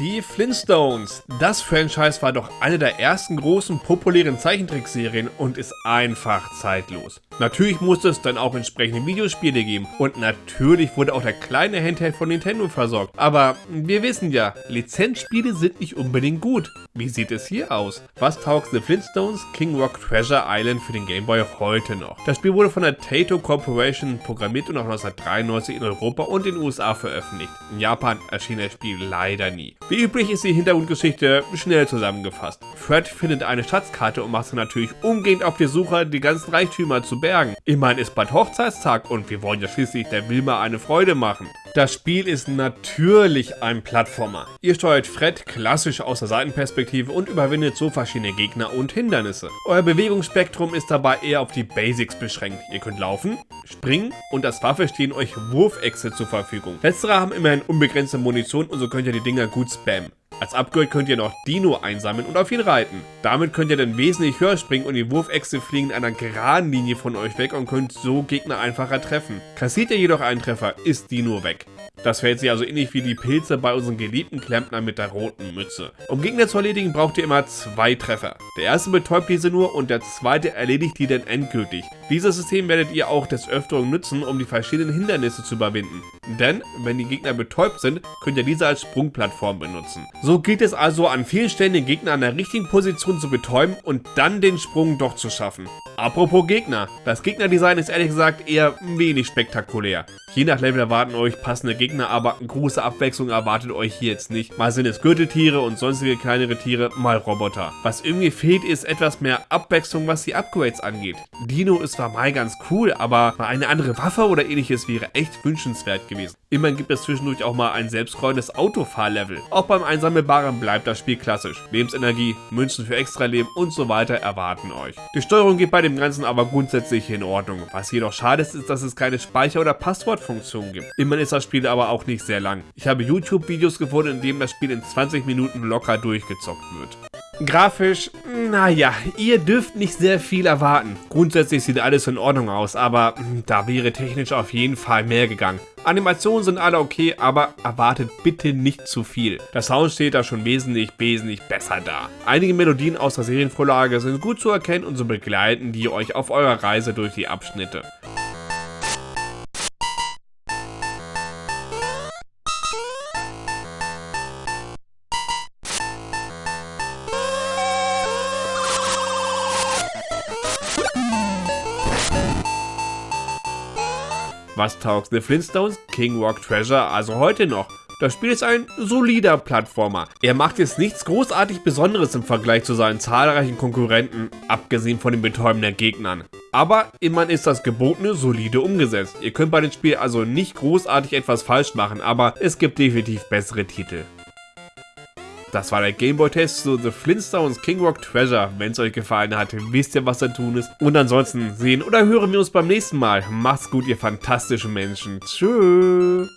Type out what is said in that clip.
Die Flintstones. Das Franchise war doch eine der ersten großen populären Zeichentrickserien und ist einfach zeitlos. Natürlich musste es dann auch entsprechende Videospiele geben und natürlich wurde auch der kleine Handheld von Nintendo versorgt. Aber wir wissen ja, Lizenzspiele sind nicht unbedingt gut. Wie sieht es hier aus? Was taugt The Flintstones King Rock Treasure Island für den Game Boy heute noch? Das Spiel wurde von der Taito Corporation programmiert und auch 1993 in Europa und den USA veröffentlicht. In Japan erschien das Spiel leider nie. Wie üblich ist die Hintergrundgeschichte schnell zusammengefasst. Fred findet eine Schatzkarte und macht sich natürlich umgehend auf die Suche, die ganzen Reichtümer zu bergen. Immerhin ist bald Hochzeitstag und wir wollen ja schließlich der Wilma eine Freude machen. Das Spiel ist natürlich ein Plattformer. Ihr steuert Fred klassisch aus der Seitenperspektive und überwindet so verschiedene Gegner und Hindernisse. Euer Bewegungsspektrum ist dabei eher auf die Basics beschränkt. Ihr könnt laufen, springen und als Waffe stehen euch Wurfechse zur Verfügung. Letztere haben immerhin unbegrenzte Munition und so könnt ihr die Dinger gut spammen. Als Upgrade könnt ihr noch Dino einsammeln und auf ihn reiten. Damit könnt ihr dann wesentlich höher springen und die Wurfechse fliegen in einer geraden Linie von euch weg und könnt so Gegner einfacher treffen. Kassiert ihr jedoch einen Treffer, ist Dino weg. Das verhält sich also ähnlich wie die Pilze bei unseren geliebten Klempner mit der roten Mütze. Um Gegner zu erledigen, braucht ihr immer zwei Treffer. Der erste betäubt diese nur und der zweite erledigt die dann endgültig. Dieses System werdet ihr auch des Öfteren nutzen, um die verschiedenen Hindernisse zu überwinden. Denn, wenn die Gegner betäubt sind, könnt ihr diese als Sprungplattform benutzen. So gilt es also an vielen Stellen den Gegner an der richtigen Position zu betäuben und dann den Sprung doch zu schaffen. Apropos Gegner, das Gegnerdesign ist ehrlich gesagt eher wenig spektakulär. Je nach Level erwarten euch passende Gegner, aber große Abwechslung erwartet euch hier jetzt nicht. Mal sind es Gürteltiere und sonstige kleinere Tiere, mal Roboter. Was irgendwie fehlt, ist etwas mehr Abwechslung, was die Upgrades angeht. Dino ist zwar mal ganz cool, aber mal eine andere Waffe oder ähnliches wäre echt wünschenswert gewesen. Immerhin gibt es zwischendurch auch mal ein selbstcrollendes Autofahrlevel. Auch beim Einsammelbaren bleibt das Spiel klassisch. Lebensenergie, Münzen für Extraleben und so weiter erwarten euch. Die Steuerung geht bei dem Ganzen aber grundsätzlich in Ordnung. Was jedoch schade ist, ist, dass es keine Speicher- oder Passwort Supportfunktion gibt. Immerhin ist das Spiel aber auch nicht sehr lang. Ich habe YouTube-Videos gefunden, in denen das Spiel in 20 Minuten locker durchgezockt wird. Grafisch, naja, ihr dürft nicht sehr viel erwarten. Grundsätzlich sieht alles in Ordnung aus, aber hm, da wäre technisch auf jeden Fall mehr gegangen. Animationen sind alle okay, aber erwartet bitte nicht zu viel. Der Sound steht da schon wesentlich, wesentlich besser da. Einige Melodien aus der Serienvorlage sind gut zu erkennen und so begleiten die euch auf eurer Reise durch die Abschnitte. Was taugt The Flintstones? King Rock Treasure also heute noch. Das Spiel ist ein solider Plattformer. Er macht jetzt nichts großartig Besonderes im Vergleich zu seinen zahlreichen Konkurrenten, abgesehen von den betäubenden Gegnern. Aber immerhin ist das Gebotene solide umgesetzt. Ihr könnt bei dem Spiel also nicht großartig etwas falsch machen, aber es gibt definitiv bessere Titel. Das war der Gameboy-Test zu The Flintstones King Rock Treasure. Wenn es euch gefallen hat, wisst ihr, was da tun ist. Und ansonsten sehen oder hören wir uns beim nächsten Mal. Macht's gut, ihr fantastischen Menschen. Tschüss.